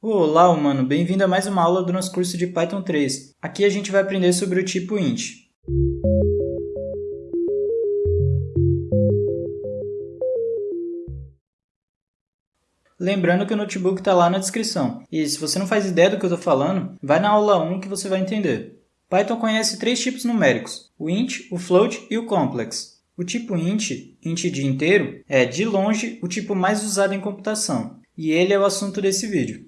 Olá, humano! Bem-vindo a mais uma aula do nosso curso de Python 3. Aqui a gente vai aprender sobre o tipo int. Lembrando que o notebook está lá na descrição. E se você não faz ideia do que eu estou falando, vai na aula 1 que você vai entender. Python conhece três tipos numéricos, o int, o float e o complex. O tipo int, int de inteiro, é, de longe, o tipo mais usado em computação, e ele é o assunto desse vídeo.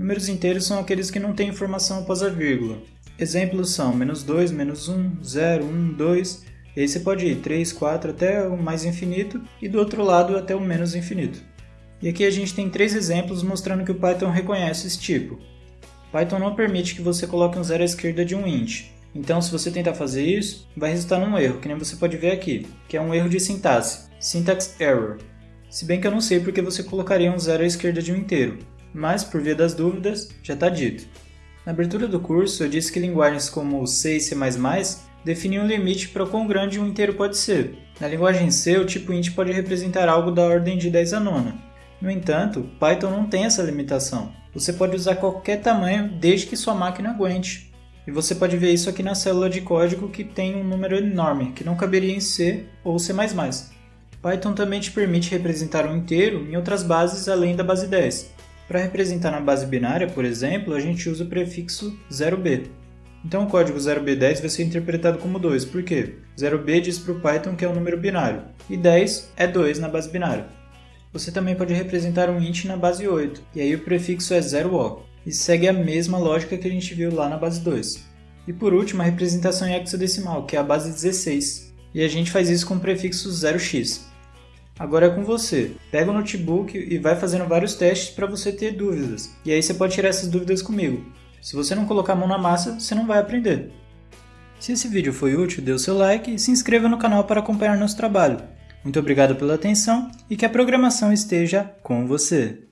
Números inteiros são aqueles que não têm informação após a vírgula. Exemplos são menos 2, menos 1, 0, 1, 2, e aí você pode ir 3, 4 até o mais infinito, e do outro lado até o menos infinito. E aqui a gente tem três exemplos mostrando que o Python reconhece esse tipo. Python não permite que você coloque um zero à esquerda de um int. Então, se você tentar fazer isso, vai resultar num erro, que nem você pode ver aqui, que é um erro de sintaxe, syntax error. Se bem que eu não sei porque você colocaria um zero à esquerda de um inteiro, mas por via das dúvidas, já está dito. Na abertura do curso, eu disse que linguagens como C e C++ definiam um limite para quão grande um inteiro pode ser. Na linguagem C, o tipo int pode representar algo da ordem de 10 a nona. No entanto, Python não tem essa limitação. Você pode usar qualquer tamanho desde que sua máquina aguente. E você pode ver isso aqui na célula de código que tem um número enorme, que não caberia em C ou C++. Python também te permite representar um inteiro em outras bases além da base 10. Para representar na base binária, por exemplo, a gente usa o prefixo 0b. Então o código 0b10 vai ser interpretado como 2, por quê? 0b diz para o Python que é um número binário, e 10 é 2 na base binária. Você também pode representar um int na base 8, e aí o prefixo é 0o, e segue a mesma lógica que a gente viu lá na base 2. E por último, a representação em hexadecimal, que é a base 16, e a gente faz isso com o prefixo 0x. Agora é com você. Pega o notebook e vai fazendo vários testes para você ter dúvidas, e aí você pode tirar essas dúvidas comigo. Se você não colocar a mão na massa, você não vai aprender. Se esse vídeo foi útil, dê o seu like e se inscreva no canal para acompanhar nosso trabalho. Muito obrigado pela atenção e que a programação esteja com você.